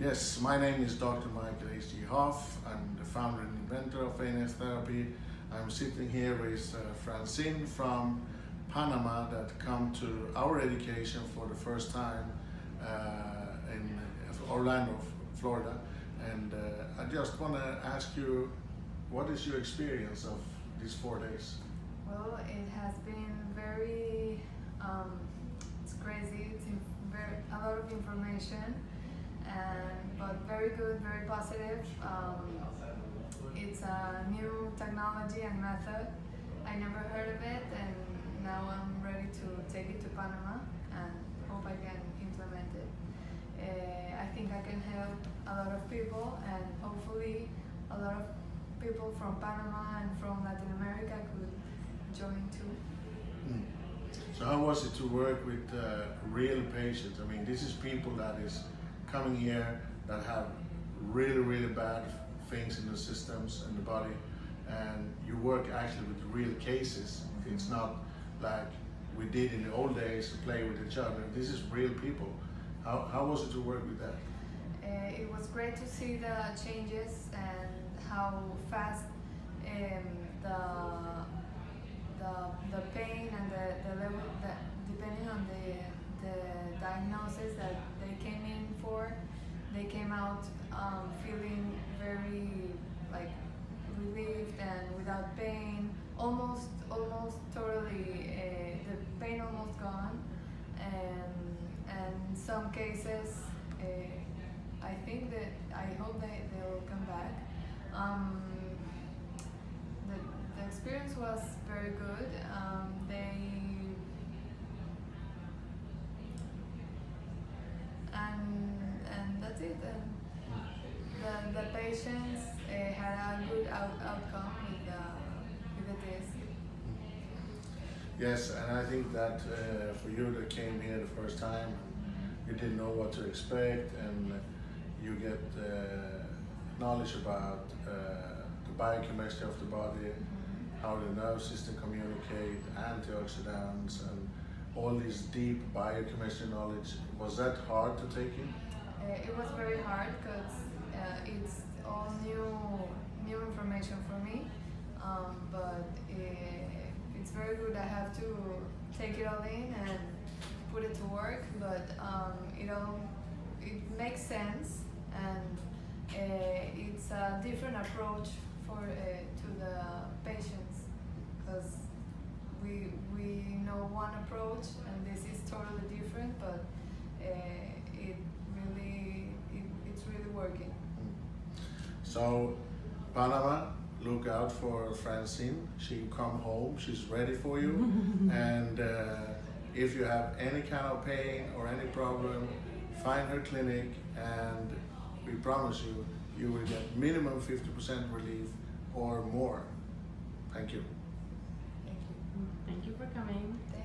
Yes, my name is Dr. Michael H.G. Hoff. I'm the founder and inventor of ANS Therapy. I'm sitting here with uh, Francine from Panama that come to our education for the first time uh, in Orlando, Florida. And uh, I just want to ask you, what is your experience of these four days? Well, it has been very, um, it's crazy, it's very, a lot of information, very good, very positive. Um, it's a new technology and method. I never heard of it, and now I'm ready to take it to Panama and hope I can implement it. Uh, I think I can help a lot of people, and hopefully a lot of people from Panama and from Latin America could join too. Mm. So how was it to work with uh, real patients? I mean, this is people that is coming here that have really, really bad things in the systems and the body, and you work actually with real cases. It's not like we did in the old days to play with each other. This is real people. How, how was it to work with that? Uh, it was great to see the changes and how fast um, the the the pain and the, the level that depending on they came out um, feeling very like relieved and without pain, almost almost totally uh, the pain almost gone, and and in some cases. Uh, I think that I hope they they'll come back. Um, the, the experience was very good. Um, they the the patients uh, had a good out, outcome with the with the test. Yes, and I think that uh, for you that came here the first time, you didn't know what to expect, and you get uh, knowledge about uh, the biochemistry of the body, how the nerve system communicate, antioxidants, and all this deep biochemistry knowledge. Was that hard to take in? Uh, it was very hard because it's all new new information for me, um, but it, it's very good. I have to take it all in and put it to work, but um, it all it makes sense and uh, it's a different approach for uh, to the patients because we we know one approach and this is totally different, but uh, So, Panama, look out for Francine. She come home. She's ready for you. and uh, if you have any kind of pain or any problem, find her clinic and we promise you, you will get minimum 50% relief or more. Thank you. Thank you. Thank you for coming. Thank